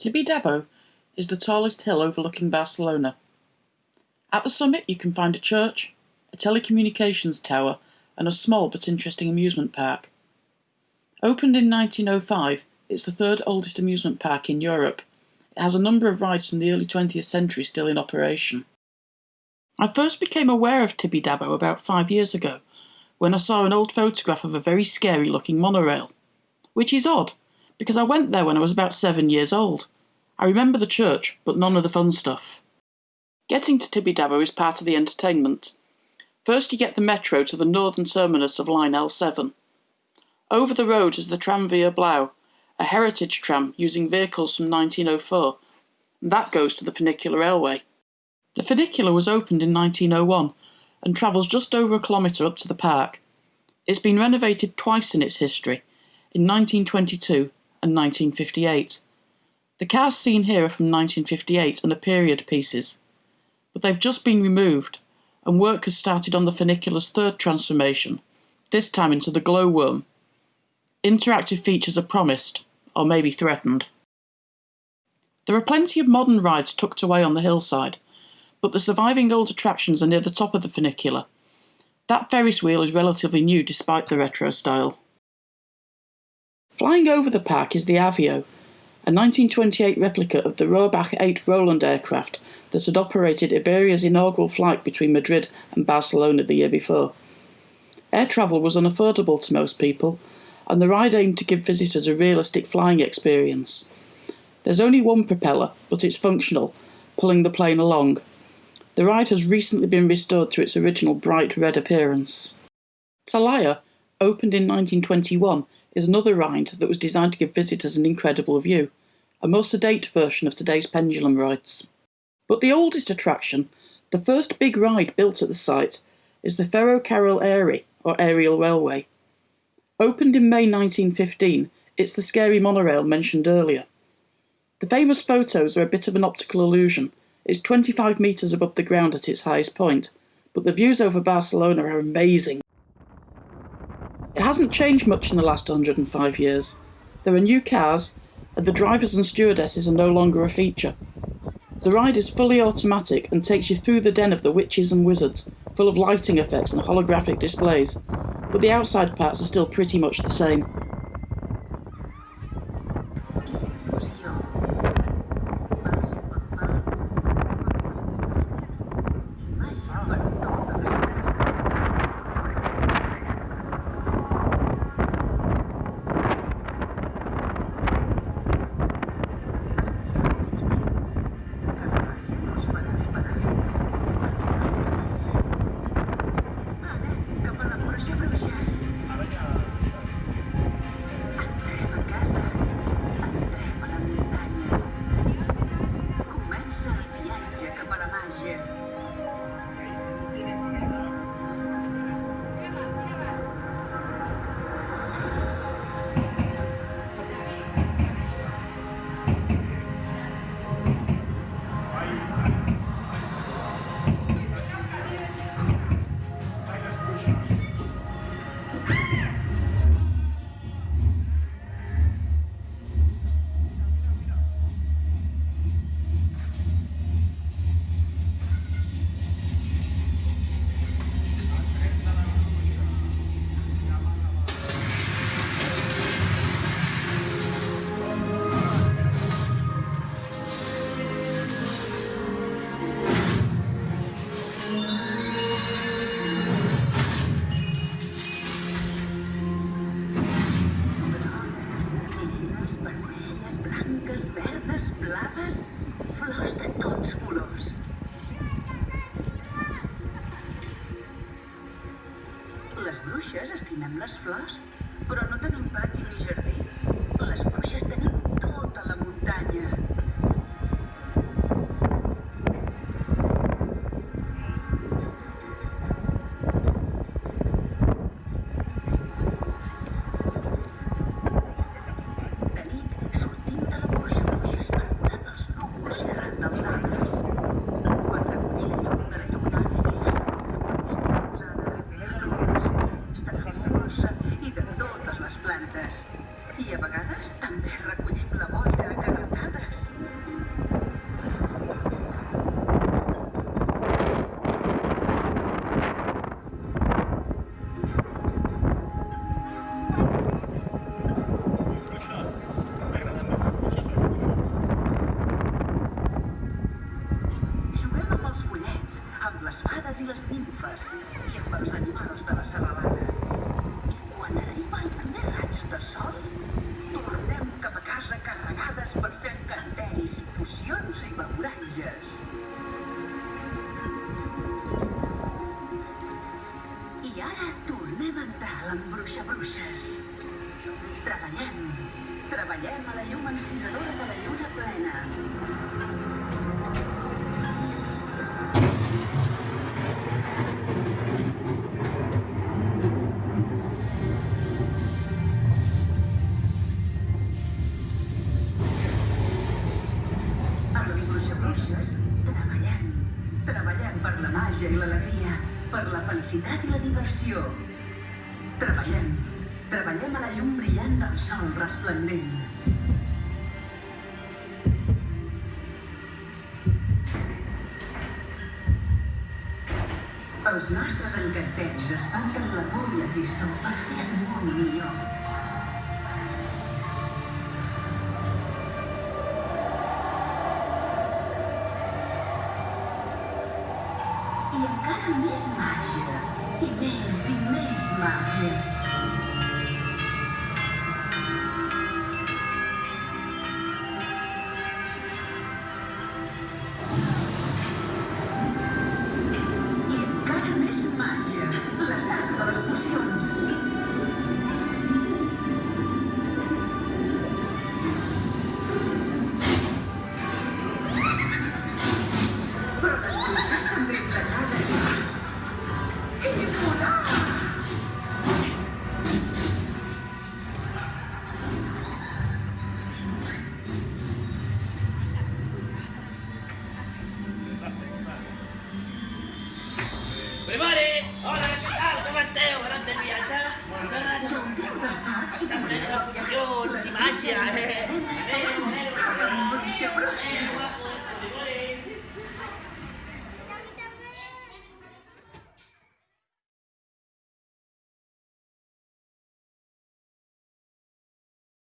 Tibidabo is the tallest hill overlooking Barcelona. At the summit, you can find a church, a telecommunications tower, and a small but interesting amusement park. Opened in 1905, it's the third oldest amusement park in Europe. It has a number of rides from the early 20th century still in operation. I first became aware of Tibidabo about five years ago when I saw an old photograph of a very scary looking monorail. Which is odd, because I went there when I was about seven years old. I remember the church, but none of the fun stuff. Getting to Tibidabo is part of the entertainment. First you get the metro to the northern terminus of line L7. Over the road is the Tramvia Blau, a heritage tram using vehicles from 1904, and that goes to the funicular railway. The funicular was opened in 1901 and travels just over a kilometre up to the park. It's been renovated twice in its history, in 1922 and 1958. The cars seen here are from 1958 and are period pieces, but they've just been removed, and work has started on the funicular's third transformation, this time into the glowworm. Interactive features are promised, or maybe threatened. There are plenty of modern rides tucked away on the hillside, but the surviving old attractions are near the top of the funicular. That Ferris wheel is relatively new despite the retro style. Flying over the park is the Avio, a 1928 replica of the Rohrbach 8 Roland aircraft that had operated Iberia's inaugural flight between Madrid and Barcelona the year before. Air travel was unaffordable to most people, and the ride aimed to give visitors a realistic flying experience. There's only one propeller, but it's functional, pulling the plane along. The ride has recently been restored to its original bright red appearance. Talaia, opened in 1921, is another ride that was designed to give visitors an incredible view, a more sedate version of today's pendulum rides. But the oldest attraction, the first big ride built at the site, is the Ferrocarril Aeri, or aerial railway. Opened in May 1915, it's the scary monorail mentioned earlier. The famous photos are a bit of an optical illusion. It's 25 metres above the ground at its highest point, but the views over Barcelona are amazing. It hasn't changed much in the last 105 years. There are new cars, and the drivers and stewardesses are no longer a feature. The ride is fully automatic and takes you through the den of the witches and wizards, full of lighting effects and holographic displays, but the outside parts are still pretty much the same. Estimem les flors, però no tenim pati ni jardí. Amb les fades i les nimfes i amb els animals de la serralada. I quan arriba el primer raig de sol, tornem cap a casa carregades per fer encanteris, pocions i beuratges. I ara tornem a entrar a l'embruixa bruixes. Treballem, treballem a la llum encisadora de la lluna plena. Bruixes treballem. Treballem per la màgia i l'alegria, per la felicitat i la diversió. Treballem. Treballem a la llum brillant del sol resplendent. Els nostres encanteris espanten la por i el llistor per fer el món millor. criam cada vez e Ideias de mais magia. É. Maria.